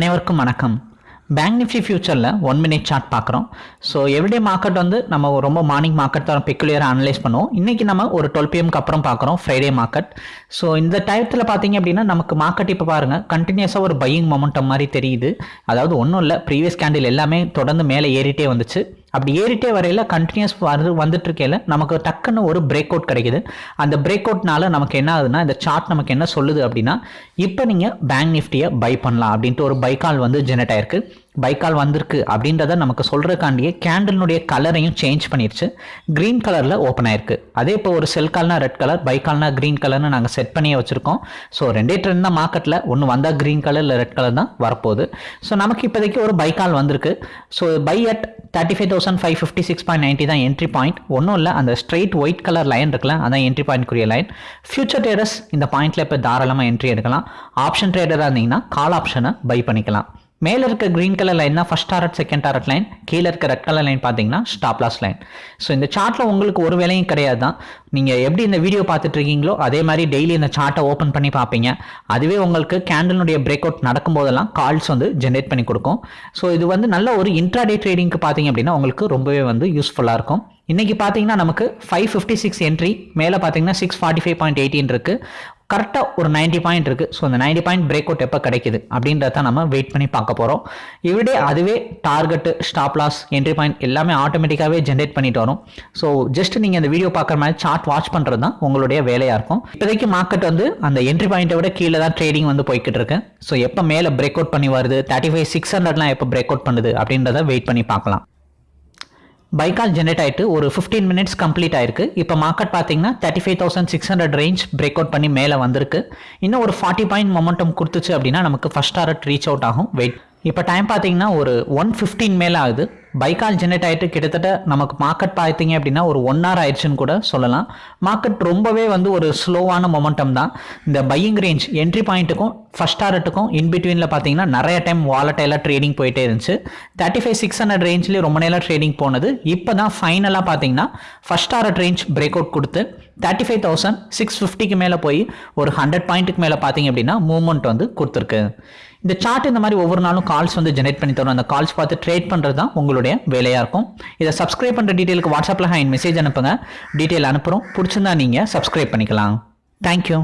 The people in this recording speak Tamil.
அனைவருக்கும் வணக்கம். பேங்க் நிஃப்டி ஃபியூச்சரில் ஒன் மினிட் சார்ட் பார்க்குறோம். ஸோ எவ்ரிடே மார்க்கெட் வந்து நம்ம ரொம்ப மார்னிங் மார்க்கெட் தான் பெக்குலியராக அனலைஸ் பண்ணுவோம். இன்றைக்கி நம்ம ஒரு டுவெல் பிஎம்க்கு அப்புறம் பார்க்குறோம் ஃப்ரைடே மார்க்கெட் ஸோ இந்த டயத்தில் பார்த்தீங்க அப்படின்னா நமக்கு மார்க்கெட் இப்போ பாருங்கள் கண்டினியூஸாக ஒரு பையிங் மொமெண்டம் மாதிரி தெரியுது. அதாவது ஒன்றும் இல்லை ப்ரீவியஸ் கேண்டில் எல்லாமே தொடர்ந்து மேலே ஏறிட்டே வந்துச்சு. அப்படி ஏறிட்டே வரையில் கண்டினியூஸ் வந்து வந்துட்டு இருக்கையில் நமக்கு டக்குன்னு ஒரு பிரேக் அவுட் கிடைக்குது. அந்த பிரேக் அவுட்னால நமக்கு என்ன ஆகுதுன்னா இந்த சார்ட் நமக்கு என்ன சொல்லுது அப்படின்னா இப்போ நீங்கள் பேங்க் நிஃப்டியை பை பண்ணலாம் அப்படின்ட்டு ஒரு பைக்கால் வந்து ஜெனரேட் ஆயிருக்கு. பைக்கால் வந்திருக்கு அப்படின்றத நமக்கு சொல்கிறக்காண்டியே கேண்டலினுடைய கலரையும் சேஞ்ச் பண்ணிடுச்சு க்ரீன் கலரில் ஓப்பன் ஆயிருக்கு. அதே இப்போ ஒரு செல் கால்னா ரெட் கலர் பைக்கால்னா க்ரீன் கலர்னு நாங்கள் செட் பண்ணியே வச்சுருக்கோம். ஸோ ரெண்டே ட்ரெண்ட் தான் மார்க்கெட்டில் ஒன்று வந்தால் க்ரீன் கலர் இல்லை ரெட் கலர் தான் வரப்போகுது. ஸோ நமக்கு இப்போதைக்கு ஒரு பைக்கால் வந்திருக்கு. So buy at thirty five thousand five fifty six point ninety தான் என்ட்ரி பாயிண்ட் ஒன்றும் இல்லை அந்த ஸ்ட்ரெயிட் ஒயிட் கலர் லைன் இருக்குல்ல அதான் என்ட்ரி பாயிண்ட்க்குரிய லைன் ஃபியூச்சர் ட்ரேடர்ஸ் இந்த பாயிண்ட்டில் இப்போ தாராளமாக என்ட்ரி எடுக்கலாம். ஆப்ஷன் ட்ரேடராக இருந்தீங்கன்னா கால் ஆப்ஷனை பை பண்ணிக்கலாம். மேலே இருக்க க்ரீன் கலர் லைன் தான் first target second target line கீழே இருக்க ரெட் கலர் லைன் பார்த்தீங்கன்னா ஸ்டாப்லாஸ் லைன் ஸோ இந்த சார்ட்டில் உங்களுக்கு ஒரு வேலையும் கிடையாது தான் நீங்கள் எப்படி இந்த வீடியோ பார்த்துட்டு இருக்கீங்களோ அதே மாதிரி டெய்லி இந்த சார்ட்டை ஓப்பன் பண்ணி பார்ப்பீங்க. அதுவே உங்களுக்கு கேண்டலினுடைய பிரேக் அவுட் நடக்கும்போதெல்லாம் கால்ஸ் வந்து ஜென்ரேட் பண்ணி கொடுக்கும். ஸோ இது வந்து நல்ல ஒரு இன்ட்ராடே ட்ரேடிங்க்கு பார்த்தீங்க அப்படின்னா உங்களுக்கு ரொம்பவே வந்து யூஸ்ஃபுல்லாக இருக்கும். இன்றைக்கி பார்த்தீங்கன்னா நமக்கு ஃபைவ் ஃபிஃப்டி சிக்ஸ் என்ட்ரி மேலே பார்த்தீங்கன்னா six forty five point eighteen இருக்குது கரெக்டாக ஒரு நைன்ட்டி பாயிண்ட் இருக்குது ஸோ அந்த நைன்ட்டி பாயிண்ட் பிரேக் அவுட் எப்போ கிடைக்குது? அப்படின்றத நம்ம வெயிட் பண்ணி பார்க்க போகிறோம் இவிடே அதுவே target stop loss entry point எல்லாமே ஆட்டோமேட்டிக்காகவே ஜென்ரேட் பண்ணிட்டு வரும். ஸோ ஜஸ்ட் நீங்கள் இந்த வீடியோ பார்க்குற மாதிரி சார்ட் வாட்ச் பண்ணுறது தான் உங்களுடைய வேலையாக இருக்கும். இப்போதைக்கு மார்க்கெட் வந்து அந்த என்ட்ரி பாயிண்ட்டை விட கீழே தான் ட்ரேடிங் வந்து போய்கிட்டு இருக்கு. ஸோ எப்போ மேலே பிரேக் அவுட் பண்ணி வருது? தேர்ட்டி ஃபைவ் சிக்ஸ் ஹண்ட்ரட்லாம் எப்போ பிரேக் அவுட் பண்ணுது? அப்படின்றத வெயிட் பண்ணி பார்க்கலாம். பைக்கால் ஜென்ரேட் ஆகிட்டு ஒரு ஃபிஃப்டீன் மினிட்ஸ் கம்ப்ளீட் ஆயிருக்கு. இப்போ மார்க்கெட் பார்த்தீங்கன்னா thirty five thousand six hundred range break out பண்ணி மேலே வந்திருக்கு. இன்னும் ஒரு ஃபார்ட்டி பாயிண்ட் மொமெண்டம் கொடுத்துச்சு அப்படின்னா நமக்கு ஃபஸ்ட் டாரட் ரீச் அவுட் ஆகும். வெயிட் இப்போ டைம் பார்த்தீங்கன்னா ஒரு ஒன் ஃபிஃப்டீன் மேலே ஆகுது. பைக்கால் ஜென்ரேட் ஆகிட்டு கிட்டத்தட்ட நமக்கு மார்க்கெட் பார்த்தீங்க அப்படின்னா ஒரு ஒன் ஹவர் ஆயிடுச்சுன்னு கூட சொல்லலாம். மார்க்கெட் ரொம்பவே வந்து ஒரு ஸ்லோவான மொமெண்டம் தான். இந்த பையிங் ரேஞ்ச் என்ட்ரி பாயிண்ட்டுக்கும் ஃபஸ்ட் டாரட்டுக்கும் இன் பிட்வீனில் பார்த்தீங்கன்னா நிறைய டைம் வாலட்டைலாக ட்ரேடிங் போயிட்டே இருந்துச்சு. தேர்ட்டி ஃபைவ் சிக்ஸ் ஹண்ட்ரட் ரேஞ்ச்லேயே ரொம்ப நேரம் ட்ரேடிங் போனது. இப்போ தான் ஃபைனலாக பார்த்தீங்கன்னா first target range break out கொடுத்து தேர்ட்டி ஃபைவ் தௌசண்ட் சிக்ஸ் ஃபிஃப்டிக்கு மேலே போய் ஒரு ஹண்ட்ரட் பாயிண்ட்டுக்கு மேலே பார்த்தீங்க அப்படின்னா மூவ்மெண்ட் வந்து கொடுத்துருக்கு. இந்த சார்ட் இந்த மாதிரி ஒவ்வொரு நாளும் கால்ஸ் வந்து ஜெனரேட் பண்ணி தரும். அந்த கால்ஸ் பார்த்து ட்ரேட் பண்ணுறது தான் உங்களுடைய வேலையாக இருக்கும். இதை சப்ஸ்கிரைப் பண்ணுற டீட்டெயிலுக்கு வாட்ஸ்அப்பில் ஹேண்ட் மெசேஜ் அனுப்புங்க. டீட்டெயில் அனுப்புகிறோம் பிடிச்சிருந்தா நீங்கள் சப்ஸ்கிரைப் பண்ணிக்கலாம். தேங்க்யூ